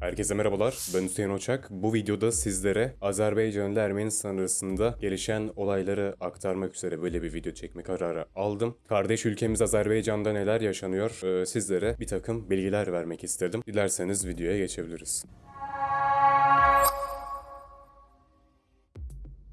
Herkese merhabalar, ben Hüseyin Oçak. Bu videoda sizlere Azerbaycan ile Ermenistan arasında gelişen olayları aktarmak üzere böyle bir video çekme kararı aldım. Kardeş ülkemiz Azerbaycan'da neler yaşanıyor ee, sizlere bir takım bilgiler vermek istedim. Dilerseniz videoya geçebiliriz.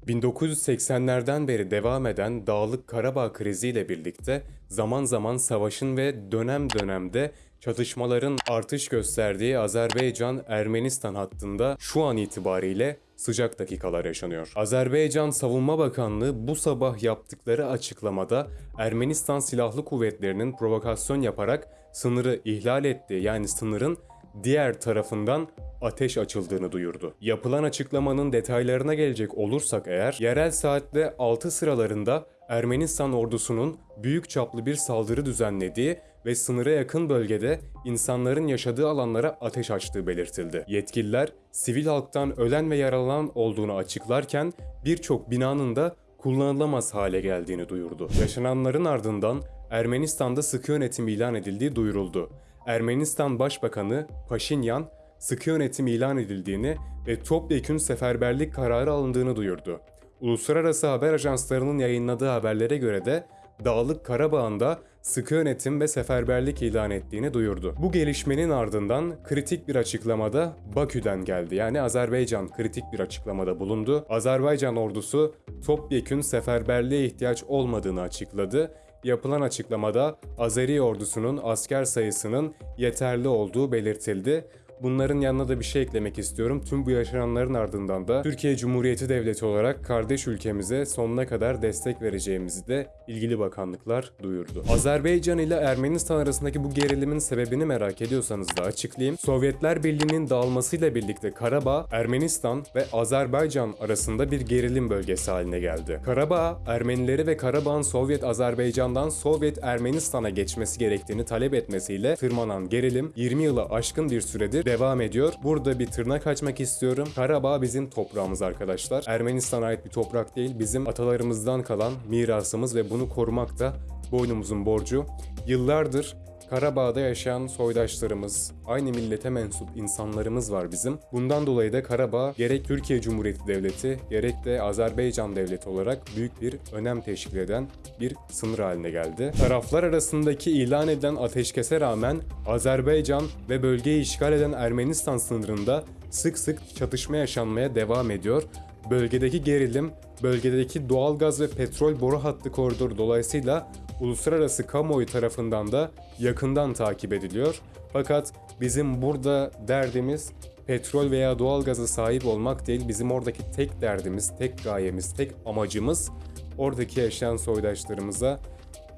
1980'lerden beri devam eden Dağlık Karabağ kriziyle birlikte zaman zaman savaşın ve dönem dönemde çatışmaların artış gösterdiği Azerbaycan-Ermenistan hattında şu an itibariyle sıcak dakikalar yaşanıyor. Azerbaycan Savunma Bakanlığı bu sabah yaptıkları açıklamada Ermenistan Silahlı Kuvvetleri'nin provokasyon yaparak sınırı ihlal ettiği yani sınırın diğer tarafından ateş açıldığını duyurdu. Yapılan açıklamanın detaylarına gelecek olursak eğer, yerel saatte 6 sıralarında Ermenistan ordusunun büyük çaplı bir saldırı düzenlediği ve sınıra yakın bölgede insanların yaşadığı alanlara ateş açtığı belirtildi. Yetkililer sivil halktan ölen ve yaralanan olduğunu açıklarken birçok binanın da kullanılamaz hale geldiğini duyurdu. Yaşananların ardından Ermenistan'da sıkı yönetim ilan edildiği duyuruldu. Ermenistan Başbakanı Paşinyan sıkı yönetim ilan edildiğini ve topyekün seferberlik kararı alındığını duyurdu. Uluslararası haber ajanslarının yayınladığı haberlere göre de Dağlık Karabağ'ında sıkı yönetim ve seferberlik ilan ettiğini duyurdu. Bu gelişmenin ardından kritik bir açıklamada Bakü'den geldi. Yani Azerbaycan kritik bir açıklamada bulundu. Azerbaycan ordusu topyekün seferberliğe ihtiyaç olmadığını açıkladı. Yapılan açıklamada Azeri ordusunun asker sayısının yeterli olduğu belirtildi. Bunların yanına da bir şey eklemek istiyorum. Tüm bu yaşananların ardından da Türkiye Cumhuriyeti Devleti olarak kardeş ülkemize sonuna kadar destek vereceğimizi de ilgili bakanlıklar duyurdu. Azerbaycan ile Ermenistan arasındaki bu gerilimin sebebini merak ediyorsanız da açıklayayım. Sovyetler Birliği'nin dağılmasıyla birlikte Karabağ, Ermenistan ve Azerbaycan arasında bir gerilim bölgesi haline geldi. Karabağ, Ermenileri ve Karabağ'ın Sovyet Azerbaycan'dan Sovyet Ermenistan'a geçmesi gerektiğini talep etmesiyle tırmanan gerilim 20 yılı aşkın bir süredir devam ediyor. Burada bir tırnak açmak istiyorum. Karabağ bizim toprağımız arkadaşlar. Ermenistan'a ait bir toprak değil. Bizim atalarımızdan kalan mirasımız ve bunu korumak da boynumuzun borcu. Yıllardır Karabağ'da yaşayan soydaşlarımız, aynı millete mensup insanlarımız var bizim. Bundan dolayı da Karabağ gerek Türkiye Cumhuriyeti Devleti gerek de Azerbaycan Devleti olarak büyük bir önem teşkil eden bir sınır haline geldi. Taraflar arasındaki ilan edilen ateşkese rağmen Azerbaycan ve bölgeyi işgal eden Ermenistan sınırında sık sık çatışma yaşanmaya devam ediyor. Bölgedeki gerilim, bölgedeki doğalgaz ve petrol boru hattı koridoru dolayısıyla uluslararası kamuoyu tarafından da yakından takip ediliyor. Fakat bizim burada derdimiz petrol veya doğalgaza sahip olmak değil. Bizim oradaki tek derdimiz, tek gayemiz, tek amacımız oradaki yaşayan soydaşlarımıza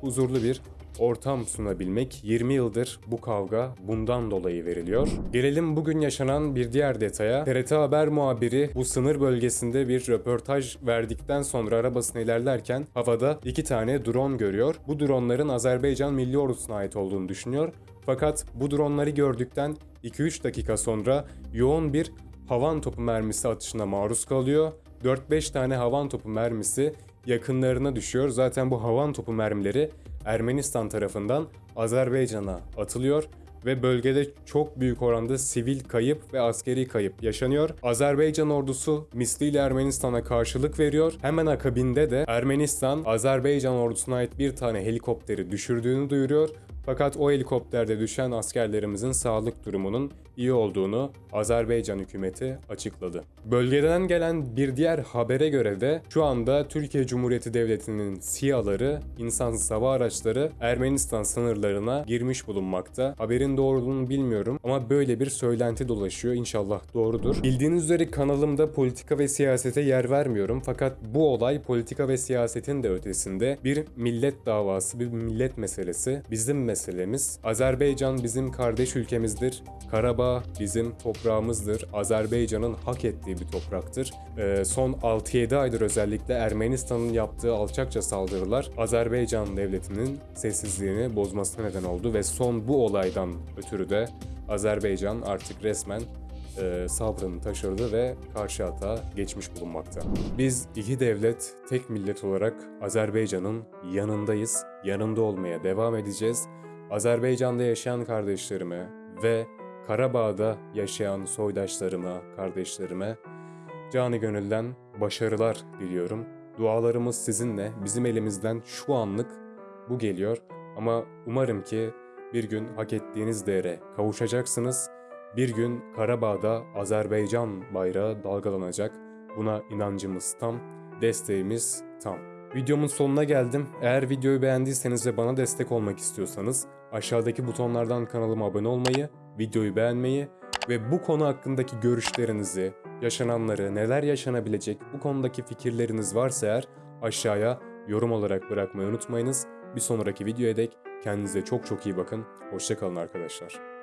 huzurlu bir ortam sunabilmek 20 yıldır bu kavga bundan dolayı veriliyor. Gelelim bugün yaşanan bir diğer detaya. TRT Haber muhabiri bu sınır bölgesinde bir röportaj verdikten sonra arabasına ilerlerken havada iki tane drone görüyor. Bu dronların Azerbaycan Milli Ordusu'na ait olduğunu düşünüyor. Fakat bu dronları gördükten 2-3 dakika sonra yoğun bir havan topu mermisi atışına maruz kalıyor. 4-5 tane havan topu mermisi yakınlarına düşüyor. Zaten bu havan topu mermileri Ermenistan tarafından Azerbaycan'a atılıyor ve bölgede çok büyük oranda sivil kayıp ve askeri kayıp yaşanıyor. Azerbaycan ordusu misliyle Ermenistan'a karşılık veriyor. Hemen akabinde de Ermenistan Azerbaycan ordusuna ait bir tane helikopteri düşürdüğünü duyuruyor. Fakat o helikopterde düşen askerlerimizin sağlık durumunun iyi olduğunu Azerbaycan hükümeti açıkladı. Bölgeden gelen bir diğer habere göre de şu anda Türkiye Cumhuriyeti Devleti'nin SİHA'ları, insansız hava araçları Ermenistan sınırlarına girmiş bulunmakta. Haberin doğruluğunu bilmiyorum ama böyle bir söylenti dolaşıyor. İnşallah doğrudur. Bildiğiniz üzere kanalımda politika ve siyasete yer vermiyorum fakat bu olay politika ve siyasetin de ötesinde bir millet davası, bir millet meselesi. Bizim meselemiz. Azerbaycan bizim kardeş ülkemizdir. Karabağ bizim toprağımızdır. Azerbaycan'ın hak ettiği bir topraktır. Ee, son 6-7 aydır özellikle Ermenistan'ın yaptığı alçakça saldırılar Azerbaycan devletinin sessizliğini bozmasına neden oldu ve son bu olaydan ötürü de Azerbaycan artık resmen e, sabrını taşırdı ve karşı atağa geçmiş bulunmakta. Biz iki devlet, tek millet olarak Azerbaycan'ın yanındayız, yanında olmaya devam edeceğiz. Azerbaycan'da yaşayan kardeşlerime ve Karabağ'da yaşayan soydaşlarıma, kardeşlerime canı gönülden başarılar diliyorum. Dualarımız sizinle. Bizim elimizden şu anlık bu geliyor ama umarım ki bir gün hak ettiğiniz değere kavuşacaksınız. Bir gün Karabağ'da Azerbaycan bayrağı dalgalanacak. Buna inancımız tam, desteğimiz tam. Videomun sonuna geldim. Eğer videoyu beğendiyseniz ve bana destek olmak istiyorsanız aşağıdaki butonlardan kanalıma abone olmayı, videoyu beğenmeyi ve bu konu hakkındaki görüşlerinizi, yaşananları, neler yaşanabilecek bu konudaki fikirleriniz varsa eğer aşağıya yorum olarak bırakmayı unutmayınız. Bir sonraki videoya dek kendinize çok çok iyi bakın. Hoşçakalın arkadaşlar.